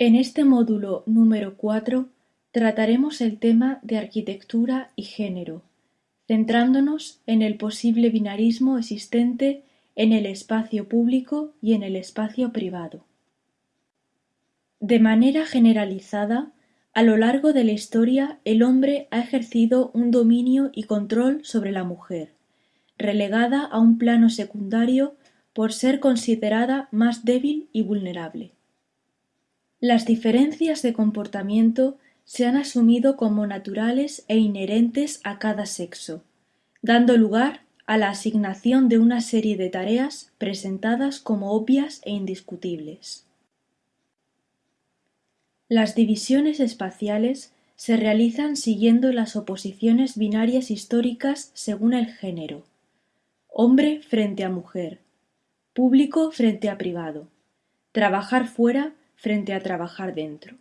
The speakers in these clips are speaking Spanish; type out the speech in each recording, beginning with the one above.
En este módulo número cuatro trataremos el tema de arquitectura y género, centrándonos en el posible binarismo existente en el espacio público y en el espacio privado. De manera generalizada, a lo largo de la historia el hombre ha ejercido un dominio y control sobre la mujer, relegada a un plano secundario por ser considerada más débil y vulnerable. Las diferencias de comportamiento se han asumido como naturales e inherentes a cada sexo, dando lugar a la asignación de una serie de tareas presentadas como obvias e indiscutibles. Las divisiones espaciales se realizan siguiendo las oposiciones binarias históricas según el género: hombre frente a mujer, público frente a privado, trabajar fuera frente a trabajar dentro.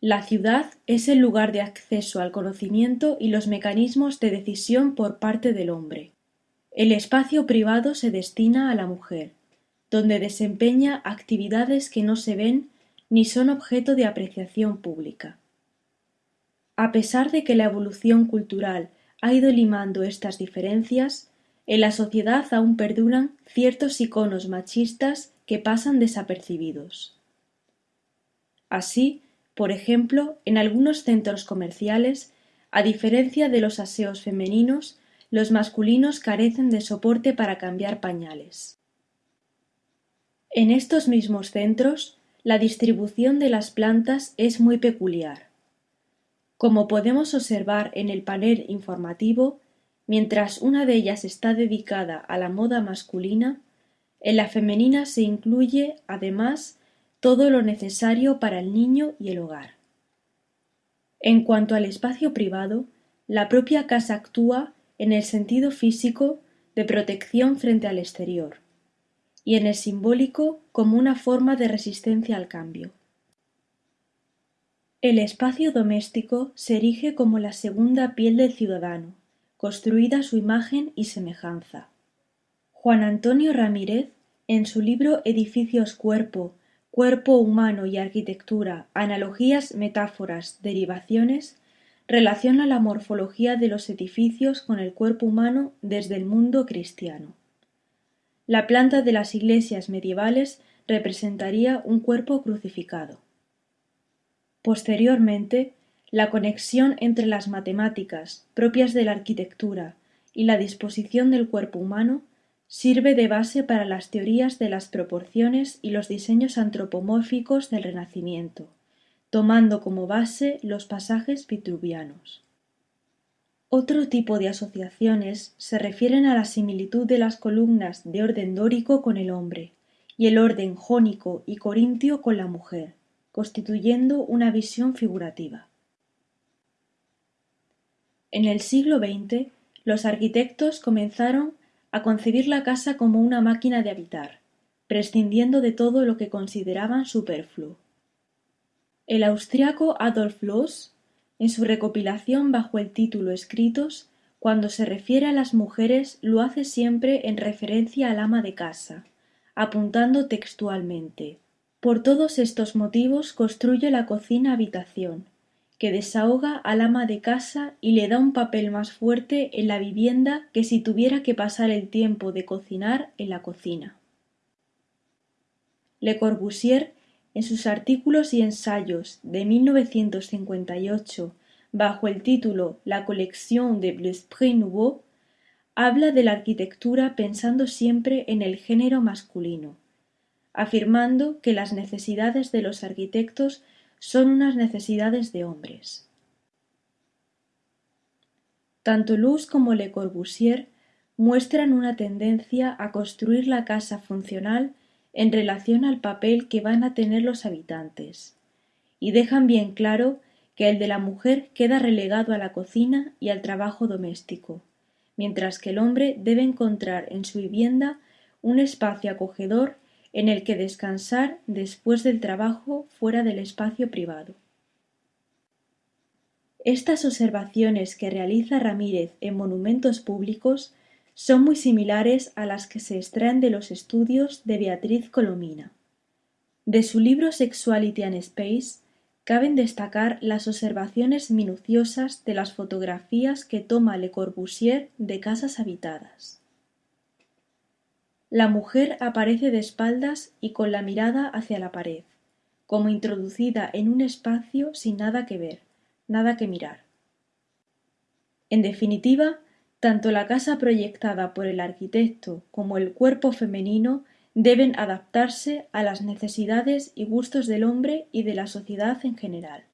La ciudad es el lugar de acceso al conocimiento y los mecanismos de decisión por parte del hombre. El espacio privado se destina a la mujer, donde desempeña actividades que no se ven ni son objeto de apreciación pública. A pesar de que la evolución cultural ha ido limando estas diferencias, en la sociedad aún perduran ciertos iconos machistas que pasan desapercibidos. Así, por ejemplo, en algunos centros comerciales, a diferencia de los aseos femeninos, los masculinos carecen de soporte para cambiar pañales. En estos mismos centros, la distribución de las plantas es muy peculiar. Como podemos observar en el panel informativo, mientras una de ellas está dedicada a la moda masculina, en la femenina se incluye, además, todo lo necesario para el niño y el hogar. En cuanto al espacio privado, la propia casa actúa en el sentido físico de protección frente al exterior, y en el simbólico como una forma de resistencia al cambio. El espacio doméstico se erige como la segunda piel del ciudadano, construida a su imagen y semejanza. Juan Antonio Ramírez, en su libro Edificios Cuerpo, Cuerpo humano y arquitectura, analogías, metáforas, derivaciones, relaciona la morfología de los edificios con el cuerpo humano desde el mundo cristiano. La planta de las iglesias medievales representaría un cuerpo crucificado. Posteriormente, la conexión entre las matemáticas, propias de la arquitectura, y la disposición del cuerpo humano, sirve de base para las teorías de las proporciones y los diseños antropomórficos del Renacimiento, tomando como base los pasajes vitruvianos. Otro tipo de asociaciones se refieren a la similitud de las columnas de orden dórico con el hombre, y el orden jónico y corintio con la mujer, constituyendo una visión figurativa. En el siglo XX, los arquitectos comenzaron a concebir la casa como una máquina de habitar, prescindiendo de todo lo que consideraban superfluo. El austriaco Adolf Loos, en su recopilación bajo el título Escritos, cuando se refiere a las mujeres lo hace siempre en referencia al ama de casa, apuntando textualmente Por todos estos motivos construye la cocina habitación, que desahoga al ama de casa y le da un papel más fuerte en la vivienda que si tuviera que pasar el tiempo de cocinar en la cocina. Le Corbusier, en sus artículos y ensayos de 1958, bajo el título La colección de l'esprit nouveau, habla de la arquitectura pensando siempre en el género masculino, afirmando que las necesidades de los arquitectos son unas necesidades de hombres. Tanto Luz como Le Corbusier muestran una tendencia a construir la casa funcional en relación al papel que van a tener los habitantes, y dejan bien claro que el de la mujer queda relegado a la cocina y al trabajo doméstico, mientras que el hombre debe encontrar en su vivienda un espacio acogedor en el que descansar después del trabajo fuera del espacio privado. Estas observaciones que realiza Ramírez en monumentos públicos son muy similares a las que se extraen de los estudios de Beatriz Colomina. De su libro Sexuality and Space caben destacar las observaciones minuciosas de las fotografías que toma Le Corbusier de casas habitadas. La mujer aparece de espaldas y con la mirada hacia la pared, como introducida en un espacio sin nada que ver, nada que mirar. En definitiva, tanto la casa proyectada por el arquitecto como el cuerpo femenino deben adaptarse a las necesidades y gustos del hombre y de la sociedad en general.